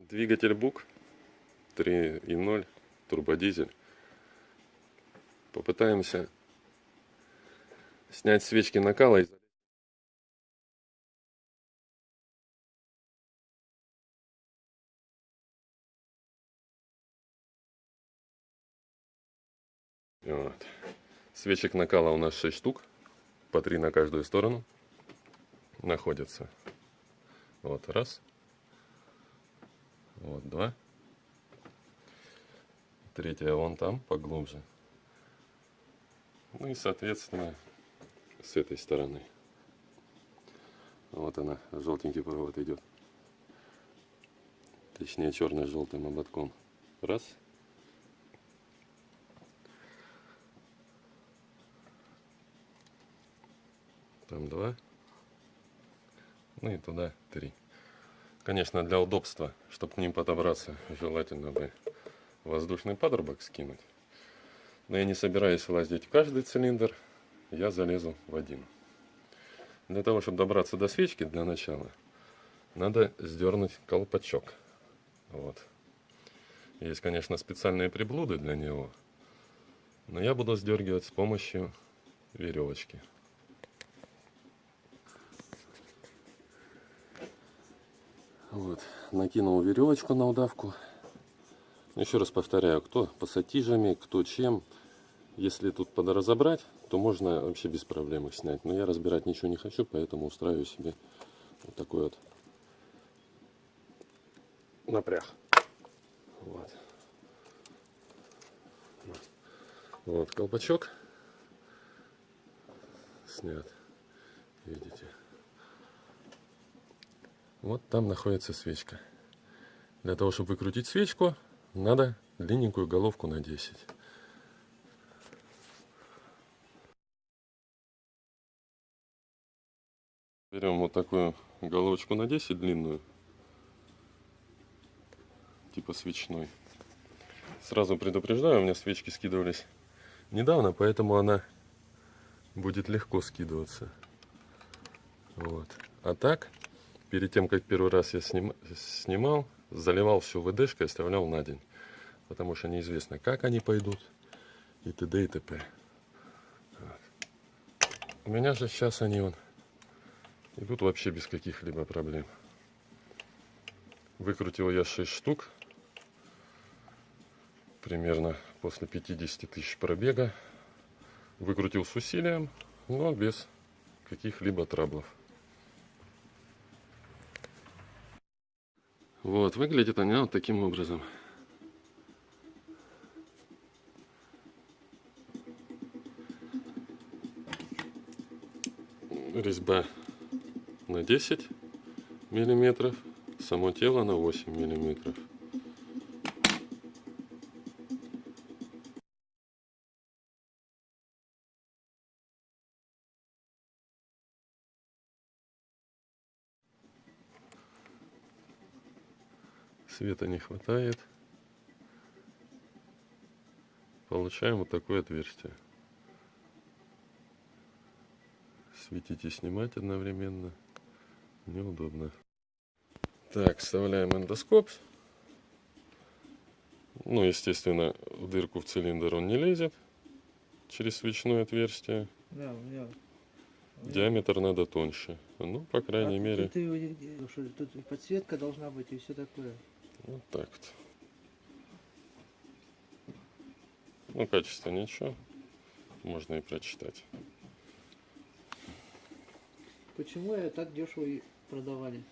Двигатель БУК 3.0 турбодизель. Попытаемся снять свечки накала. Вот. Свечек накала у нас 6 штук, по 3 на каждую сторону находятся. Вот раз. Вот два. Третья вон там, поглубже. Ну и, соответственно, с этой стороны. Вот она, желтенький провод идет. Точнее, черно-желтым ободком. Раз. Там два. Ну и туда три. Конечно, для удобства, чтобы к ним подобраться, желательно бы воздушный патрубок скинуть. Но я не собираюсь лазить в каждый цилиндр, я залезу в один. Для того, чтобы добраться до свечки для начала, надо сдернуть колпачок. Вот. Есть, конечно, специальные приблуды для него, но я буду сдергивать с помощью веревочки. Вот, накинул веревочку на удавку. Еще раз повторяю, кто пассатижами, кто чем. Если тут подразобрать, то можно вообще без проблем их снять. Но я разбирать ничего не хочу, поэтому устраиваю себе вот такой вот напряг. Вот. Вот колпачок снят. Видите? Вот там находится свечка. Для того, чтобы выкрутить свечку, надо длинненькую головку на 10. Берем вот такую головочку на 10 длинную, типа свечной. Сразу предупреждаю, у меня свечки скидывались недавно, поэтому она будет легко скидываться. Вот. А так, перед тем, как первый раз я сним, снимал, заливал все ВДшкой, оставлял на день. Потому что неизвестно, как они пойдут и т.д. и т.п. Вот. У меня же сейчас они вон идут вообще без каких-либо проблем. Выкрутил я 6 штук. Примерно после 50 тысяч пробега. Выкрутил с усилием, но без каких-либо траблов. Вот, выглядит она вот таким образом. Резьба на 10 миллиметров, само тело на 8 миллиметров. Света не хватает. Получаем вот такое отверстие. Светить и снимать одновременно неудобно. Так, вставляем эндоскоп. Ну, естественно, в дырку в цилиндр он не лезет через свечное отверстие. Да, у меня. Диаметр надо тоньше. Ну, по крайней А мере, Тут, и- тут подсветка должна быть и все такое. Вот так вот. Ну, качество ничего. Можно и прочитать. Почему я так дешево продавали?